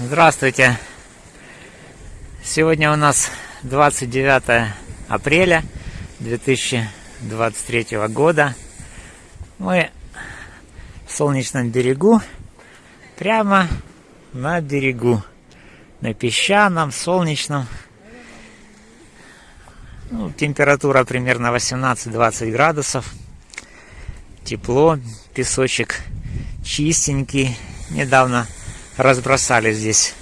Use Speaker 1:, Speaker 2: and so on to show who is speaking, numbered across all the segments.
Speaker 1: Здравствуйте! Сегодня у нас 29 апреля 2023 года. Мы в солнечном берегу, прямо на берегу, на песчаном, солнечном. Ну, температура примерно 18-20 градусов. Тепло, песочек чистенький. Недавно разбросали здесь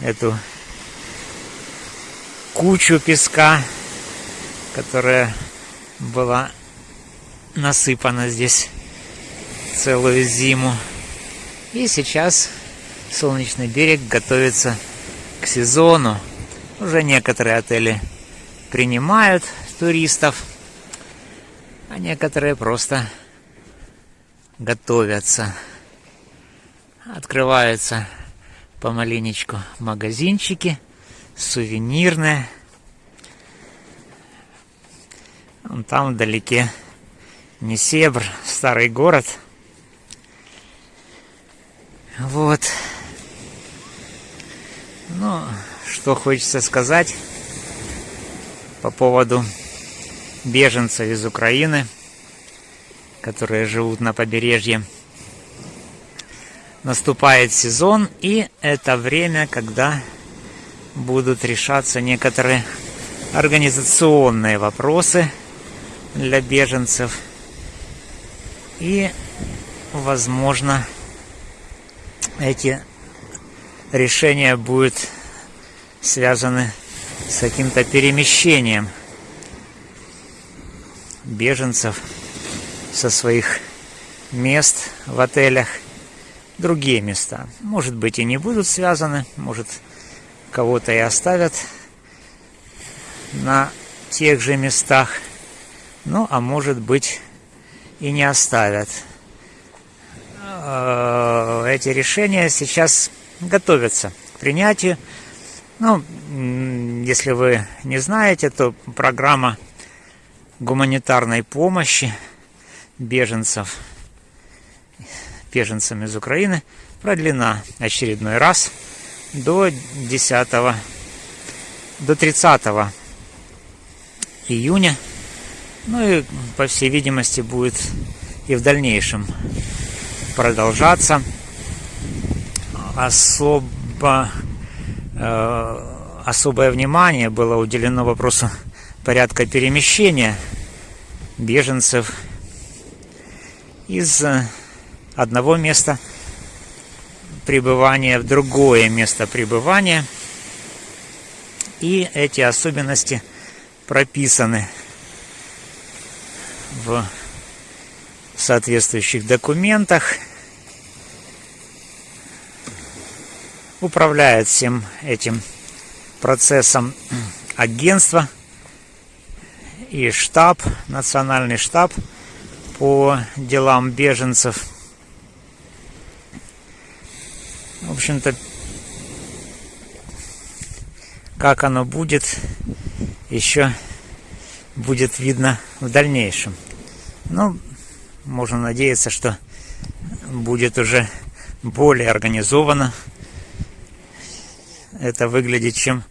Speaker 1: эту кучу песка, которая была насыпана здесь целую зиму. И сейчас солнечный берег готовится к сезону. Уже некоторые отели принимают туристов, а некоторые просто готовятся открываются помаленечку магазинчики, сувенирные. Вон там вдалеке Несебр, старый город. Вот. Ну, что хочется сказать по поводу беженцев из Украины, которые живут на побережье наступает сезон, и это время, когда будут решаться некоторые организационные вопросы для беженцев. И, возможно, эти решения будут связаны с каким-то перемещением беженцев со своих мест в отелях другие места. Может быть и не будут связаны, может кого-то и оставят на тех же местах, ну а может быть и не оставят. Э, эти решения сейчас готовятся к принятию. Ну, если вы не знаете, то программа гуманитарной помощи беженцев – беженцам из Украины продлена очередной раз до 10 до 30 июня. Ну и, по всей видимости, будет и в дальнейшем продолжаться. Особо, э, особое внимание было уделено вопросу порядка перемещения беженцев из одного места пребывания в другое место пребывания. И эти особенности прописаны в соответствующих документах. Управляет всем этим процессом агентство и штаб, национальный штаб по делам беженцев – В общем-то, как оно будет, еще будет видно в дальнейшем. Ну, можно надеяться, что будет уже более организованно это выглядит, чем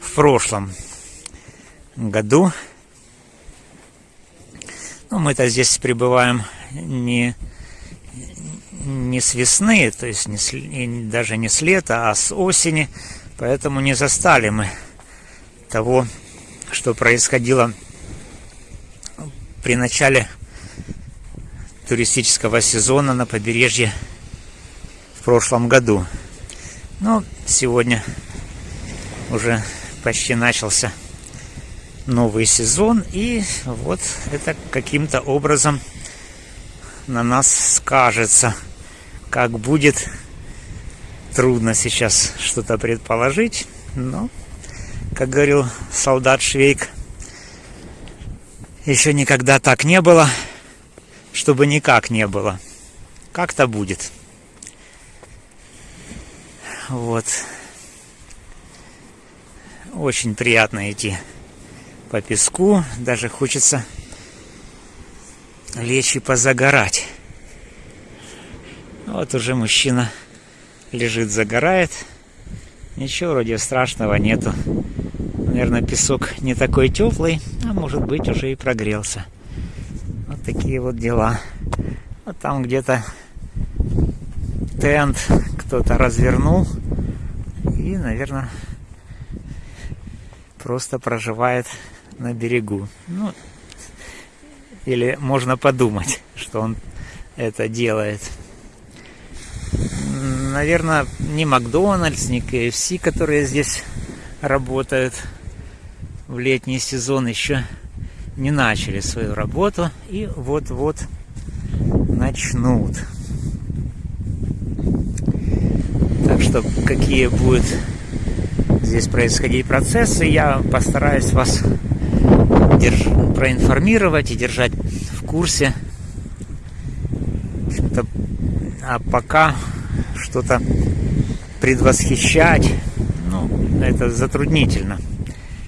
Speaker 1: в прошлом году. Ну, мы-то здесь пребываем не не с весны, то есть не с, даже не с лета, а с осени. Поэтому не застали мы того, что происходило при начале туристического сезона на побережье в прошлом году. Но сегодня уже почти начался новый сезон, и вот это каким-то образом на нас скажется – как будет, трудно сейчас что-то предположить, но, как говорил солдат Швейк, еще никогда так не было, чтобы никак не было. Как-то будет. Вот. Очень приятно идти по песку. Даже хочется лечь и позагорать. Вот уже мужчина лежит, загорает. Ничего вроде страшного нету. Наверное, песок не такой теплый, а может быть уже и прогрелся. Вот такие вот дела. Вот там где-то тент кто-то развернул. И, наверное, просто проживает на берегу. Ну, или можно подумать, что он это делает. Наверное, ни Макдональдс, ни KFC, которые здесь работают в летний сезон, еще не начали свою работу и вот-вот начнут. Так что какие будут здесь происходить процессы, я постараюсь вас держ... проинформировать и держать в курсе. А пока что-то предвосхищать, ну, это затруднительно.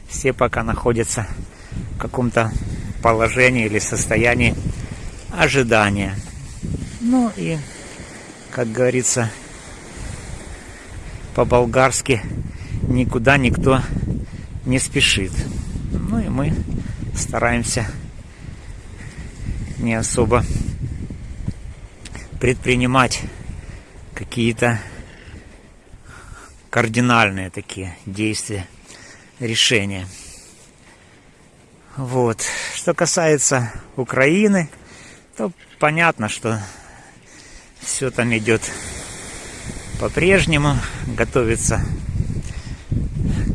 Speaker 1: Все пока находятся в каком-то положении или состоянии ожидания. Ну и, как говорится, по-болгарски никуда никто не спешит. Ну и мы стараемся не особо предпринимать какие-то кардинальные такие действия, решения. Вот. Что касается Украины, то понятно, что все там идет по-прежнему, готовится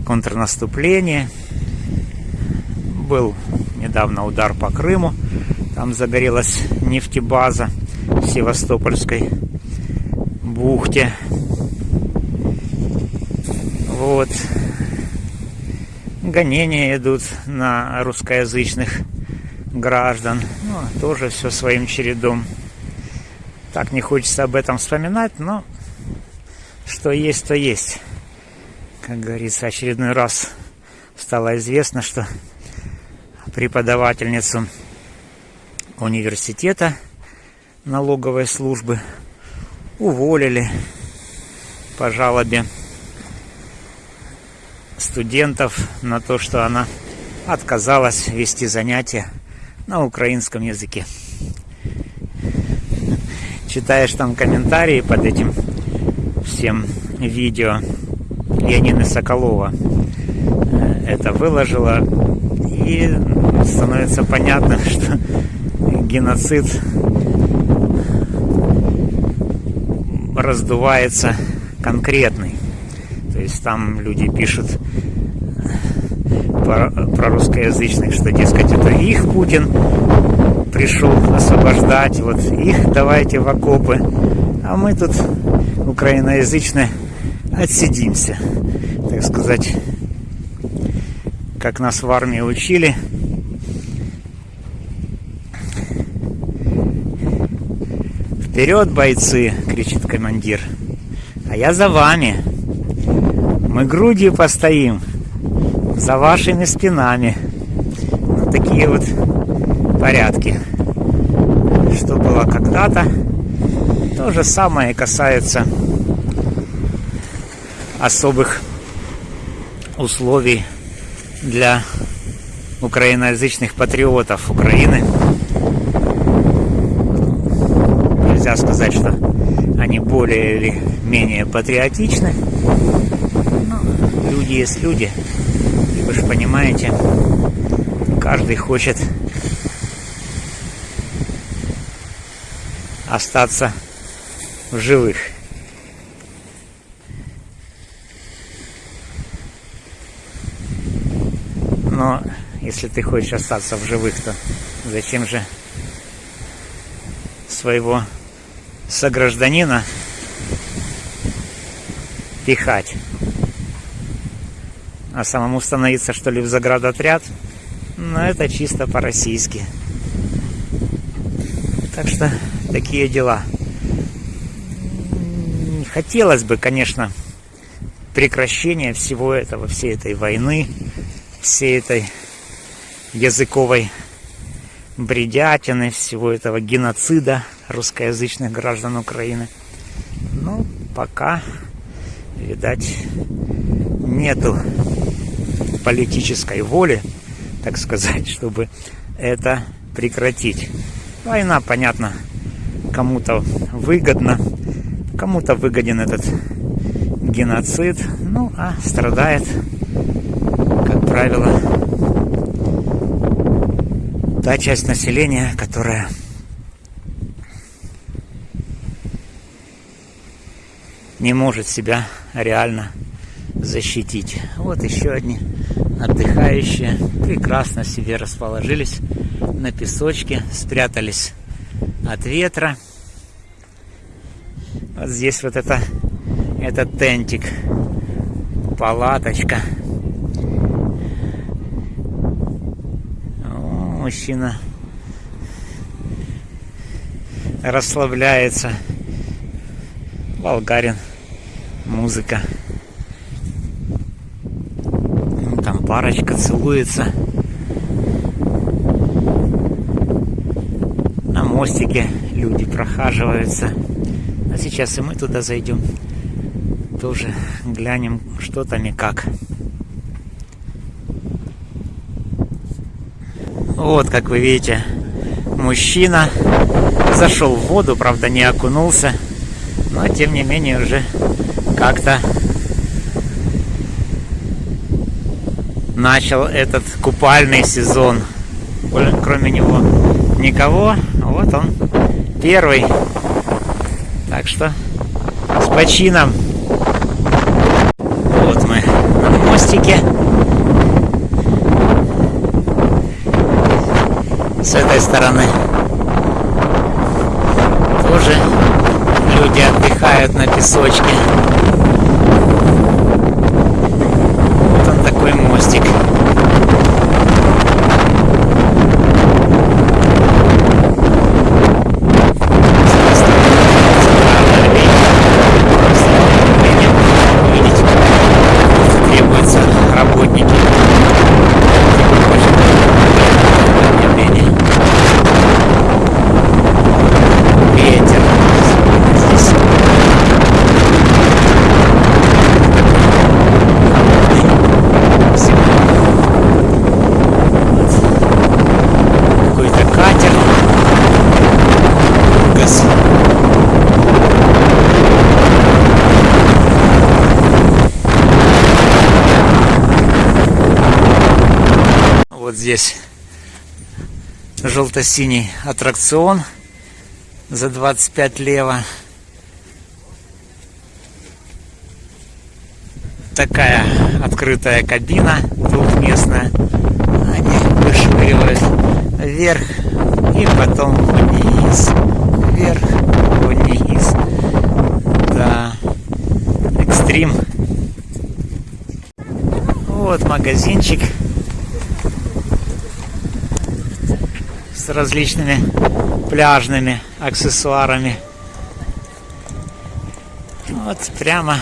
Speaker 1: контрнаступление. Был недавно удар по Крыму, там загорелась нефтебаза Севастопольской бухте. Вот. Гонения идут на русскоязычных граждан. Ну, тоже все своим чередом. Так не хочется об этом вспоминать, но что есть, то есть. Как говорится, очередной раз стало известно, что преподавательницу университета налоговой службы уволили по жалобе студентов на то, что она отказалась вести занятия на украинском языке. Читаешь там комментарии под этим всем видео Янины Соколова это выложила и становится понятно, что геноцид раздувается конкретный. То есть там люди пишут про, про русскоязычных, что, дескать, это их Путин пришел освобождать, вот их давайте в окопы, а мы тут украиноязычные отсидимся, так сказать, как нас в армии учили. Вперед, бойцы, кричит командир. А я за вами. Мы грудью постоим. За вашими спинами. Ну, такие вот порядки. Что было когда-то, то же самое касается особых условий для украиноязычных патриотов Украины. Нельзя сказать, что они более или менее патриотичны. Но люди есть люди. И вы же понимаете, каждый хочет остаться в живых. Но если ты хочешь остаться в живых, то зачем же своего согражданина пихать? А самому становиться, что ли, в заградотряд? Ну, это чисто по-российски. Так что такие дела. Хотелось бы, конечно, прекращения всего этого, всей этой войны, всей этой языковой бредятины, всего этого геноцида русскоязычных граждан Украины. Ну, пока видать, нету политической воли, так сказать, чтобы это прекратить. Война, понятно, кому-то выгодна, кому-то выгоден этот геноцид, ну а страдает, как правило, та часть населения, которая не может себя реально защитить. Вот еще одни отдыхающие прекрасно себе расположились на песочке, спрятались от ветра. Вот здесь вот это, этот тентик, палаточка. О, мужчина расслабляется. Болгарин. Музыка. Там парочка целуется. На мостике люди прохаживаются. А сейчас и мы туда зайдем. Тоже глянем, что там и как. Вот, как вы видите, мужчина зашел в воду, правда не окунулся, но тем не менее уже как-то начал этот купальный сезон. Кроме него никого. Вот он первый. Так что с почином. Вот мы на мостике. С этой стороны тоже люди отдыхают на песочке. Вот здесь желто-синий аттракцион за 25 лево. Такая открытая кабина двухместная. Они вышвыривают вверх и потом вниз. Вверх, вниз. Да. Экстрим. Вот магазинчик. С различными пляжными аксессуарами. Вот прямо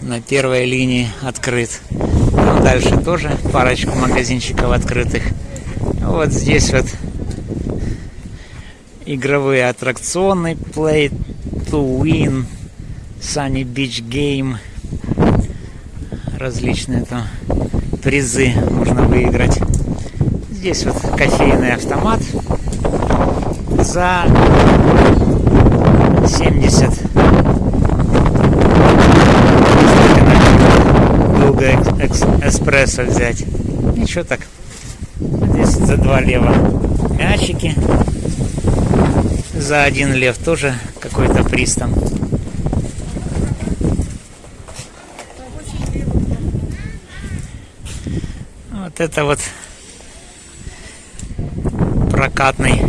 Speaker 1: на первой линии открыт. Там дальше тоже парочку магазинчиков открытых. Вот здесь вот игровые аттракционы Play to Win, Sunny Beach Game. Различные там призы можно выиграть. Здесь вот кофейный автомат за 70. Долго эспрессо взять. Ничего так. Здесь за 2 лева мячики. За один лев тоже какой-то приз там. Вот это вот прокатный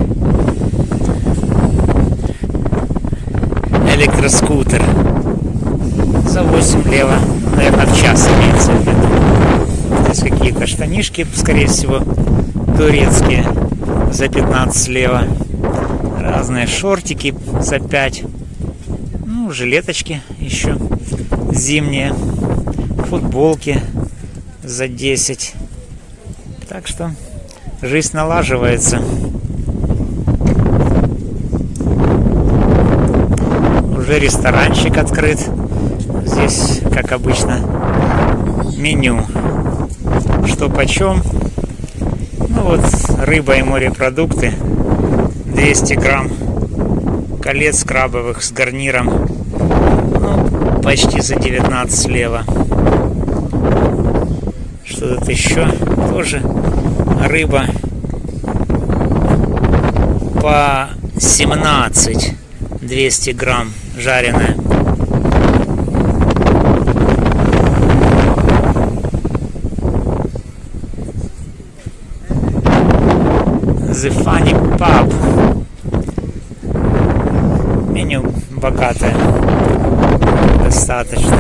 Speaker 1: электроскутер за 8 лево, наверное, в час имеется в виду. Здесь какие-то штанишки, скорее всего, турецкие за 15 лево. Разные шортики за 5. Ну, жилеточки еще зимние. Футболки за 10. Так что жизнь налаживается. Уже ресторанчик открыт Здесь, как обычно, меню. Что почем. Ну вот, рыба и морепродукты. 200 грамм колец крабовых с гарниром. Ну, почти за 19 слева. Что тут еще? Тоже рыба по 17 200 грамм жареная. The Funny Pub. Меню богатое. Достаточно.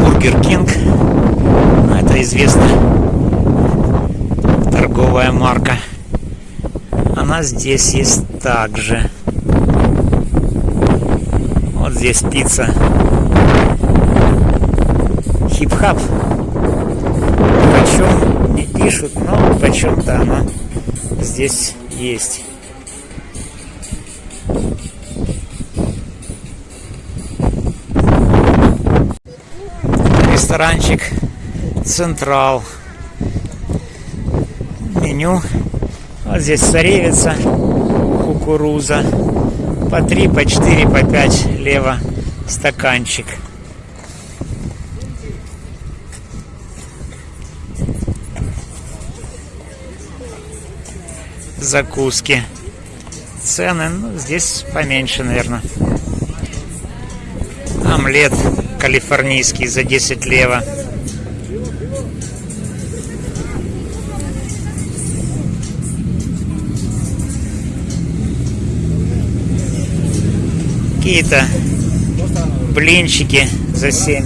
Speaker 1: Бургер Кинг. Ну, это известно. Торговая марка. Она здесь есть также. Вот здесь пицца хип-хап. Почем не пишут, но почем-то она здесь есть. Ресторанчик Централ. Меню. Вот здесь царевица, кукуруза. По 3, по 4, по 5 лево стаканчик. закуски. Цены, ну, здесь поменьше, наверное. Омлет калифорнийский за 10 лево. Какие-то блинчики за 7.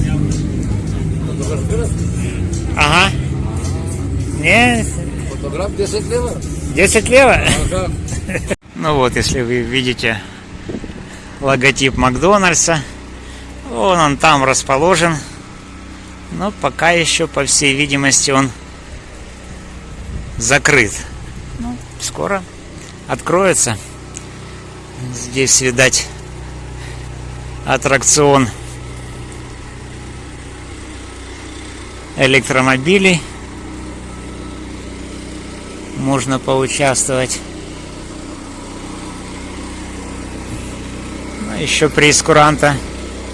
Speaker 1: Ага. Не.
Speaker 2: Фотограф 10 лево?
Speaker 1: 10 лево? Ну вот, если вы видите логотип Макдональдса, вон он там расположен. Но пока еще, по всей видимости, он закрыт. Ну, скоро откроется. Здесь, видать, аттракцион электромобилей можно поучаствовать. Но еще прескуранта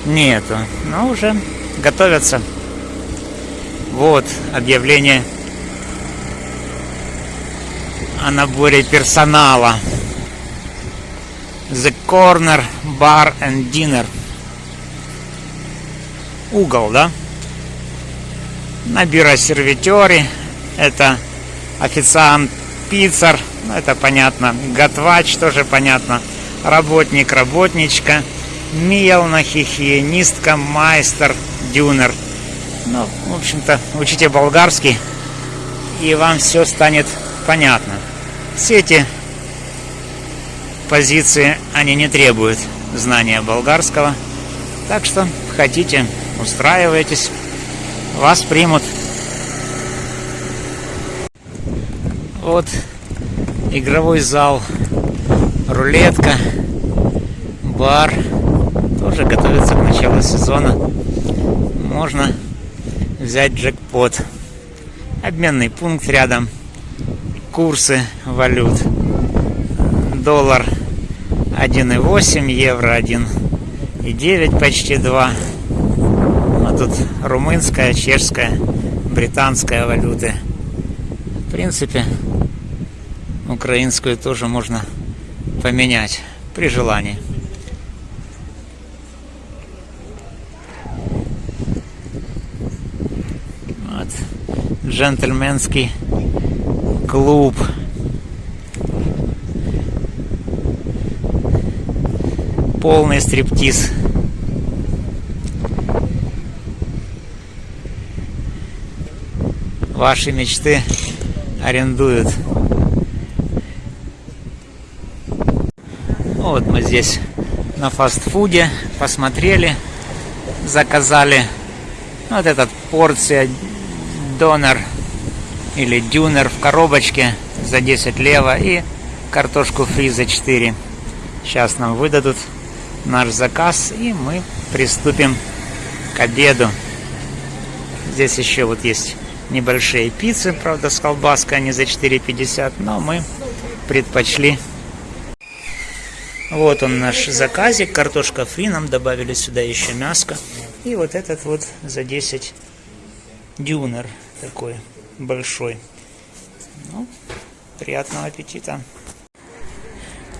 Speaker 1: нету, но уже готовятся. Вот объявление о наборе персонала. The Corner Bar and Dinner. Угол, да? На бюро сервитере. Это официант пиццер, ну это понятно, готвач тоже понятно, работник, работничка, мелна, хихиенистка, майстер, дюнер. Ну, в общем-то, учите болгарский, и вам все станет понятно. Все эти позиции, они не требуют знания болгарского, так что хотите, устраивайтесь, вас примут. Вот игровой зал, рулетка, бар. Тоже готовится к началу сезона. Можно взять джекпот. Обменный пункт рядом. Курсы валют. Доллар 1,8, евро 1,9, почти 2. Тут румынская, чешская, британская валюты. В принципе, украинскую тоже можно поменять при желании. Вот. Джентльменский клуб. Полный стриптиз. Ваши мечты арендуют. Вот мы здесь на фастфуде посмотрели, заказали вот этот порция донор или дюнер в коробочке за 10 лево и картошку фри за 4. Сейчас нам выдадут наш заказ, и мы приступим к обеду. Здесь еще вот есть небольшие пиццы, правда, с колбаской, они за 4,50, но мы предпочли. Вот он наш заказик, картошка фри, нам добавили сюда еще мяско. И вот этот вот за 10 дюнер такой большой. Ну, приятного аппетита.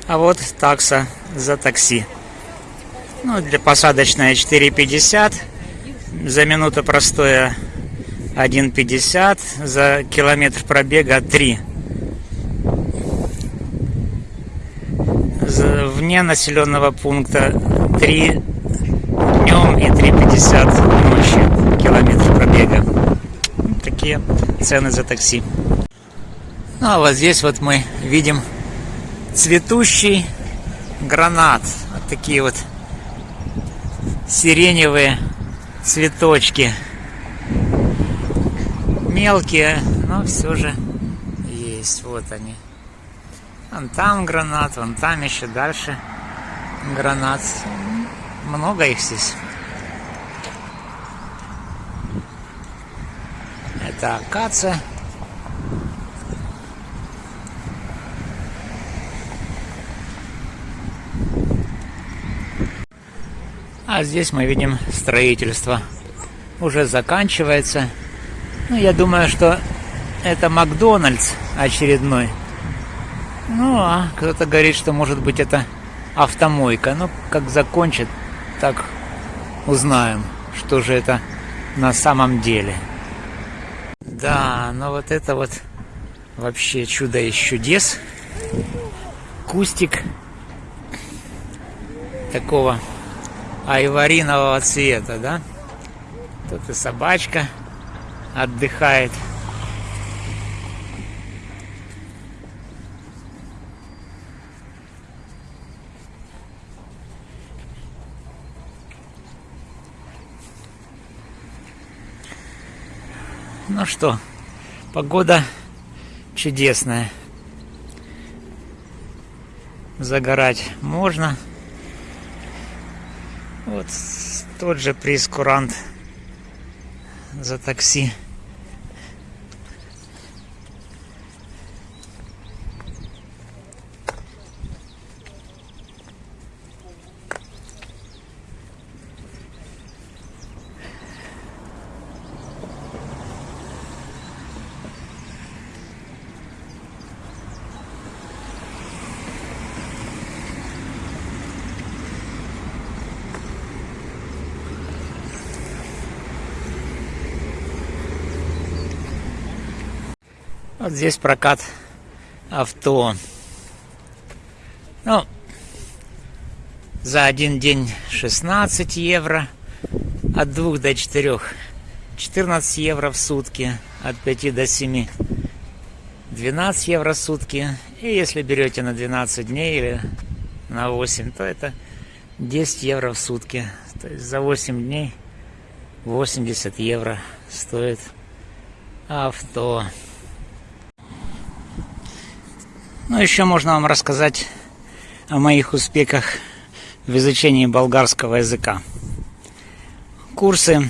Speaker 1: А вот такса за такси. Ну, для посадочная 4,50. За минуту простое 1,50. За километр пробега 3. За, вне населенного пункта 3 днем и 3,50 ночью. Километр пробега. Такие цены за такси. Ну а вот здесь вот мы видим цветущий гранат. Вот такие вот сиреневые цветочки. Мелкие, но все же есть. Вот они. Вон там гранат, вон там еще дальше гранат. Много их здесь. Это акация. А здесь мы видим строительство. Уже заканчивается. Ну, я думаю, что это Макдональдс очередной. Ну, а кто-то говорит, что может быть это автомойка. Ну, как закончит, так узнаем, что же это на самом деле. Да, но вот это вот вообще чудо из чудес. Кустик такого айваринового цвета, да? Тут и собачка отдыхает. Ну что, погода чудесная. Загорать можно. Вот тот же прескурант за такси. Вот здесь прокат авто. Ну, за один день 16 евро, от 2 до 4 14 евро в сутки, от 5 до 7 12 евро в сутки. И если берете на 12 дней или на 8, то это 10 евро в сутки. То есть за 8 дней 80 евро стоит авто. Ну, еще можно вам рассказать о моих успехах в изучении болгарского языка. Курсы,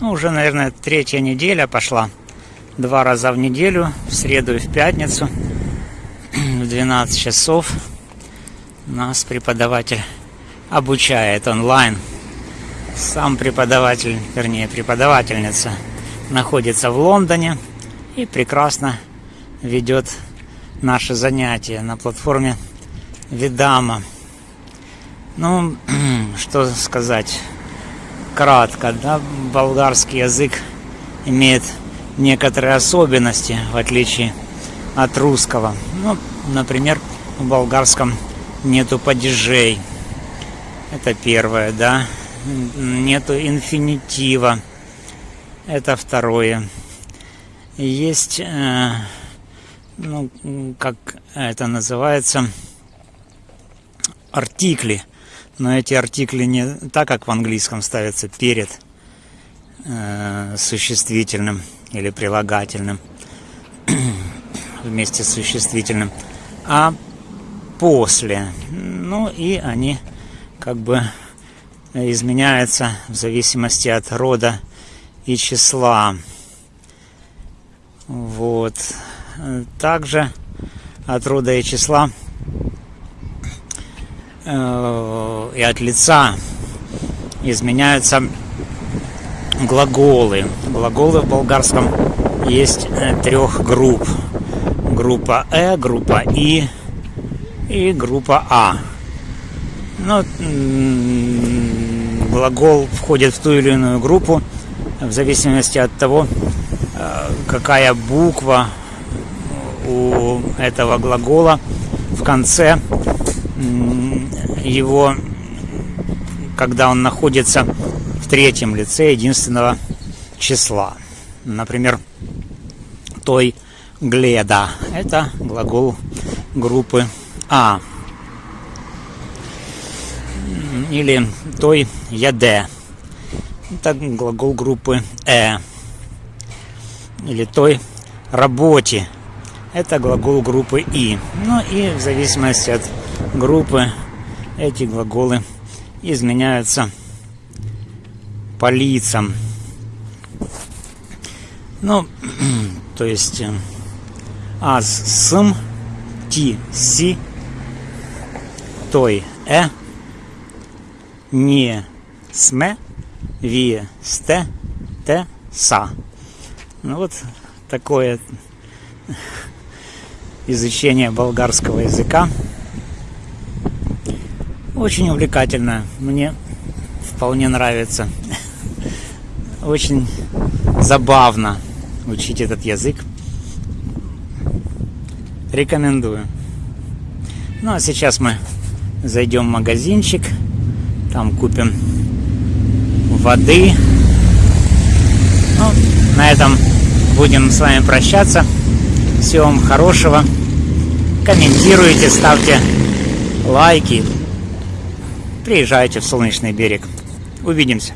Speaker 1: ну, уже, наверное, третья неделя пошла. Два раза в неделю, в среду и в пятницу, в 12 часов. Нас преподаватель обучает онлайн. Сам преподаватель, вернее, преподавательница находится в Лондоне и прекрасно ведет наше занятие на платформе Видама. Ну, что сказать кратко, да, болгарский язык имеет некоторые особенности, в отличие от русского. Ну, например, в болгарском нету падежей. Это первое, да. Нету инфинитива. Это второе. Есть э, ну, как это называется, артикли. Но эти артикли не так, как в английском ставятся перед э, существительным или прилагательным вместе с существительным, а после. Ну и они как бы изменяются в зависимости от рода и числа. Вот. Также от рода и числа э, и от лица изменяются глаголы. Глаголы в болгарском есть э, трех групп. Группа Э, группа И и группа А. Ну, глагол входит в ту или иную группу в зависимости от того, э, какая буква у этого глагола в конце его, когда он находится в третьем лице единственного числа. Например, той гледа. Это глагол группы А. Или той яде. Это глагол группы Э. Или той работе. Это глагол группы И. Ну и в зависимости от группы эти глаголы изменяются по лицам. Ну, то есть э, аз, см, ти, си, той, э, не, сме, вие, сте, те, са. Ну вот такое изучение болгарского языка. Очень увлекательно. Мне вполне нравится. Очень забавно учить этот язык. Рекомендую. Ну а сейчас мы зайдем в магазинчик. Там купим воды. Ну, на этом будем с вами прощаться. Всего вам хорошего. Комментируйте, ставьте лайки. Приезжайте в Солнечный берег. Увидимся.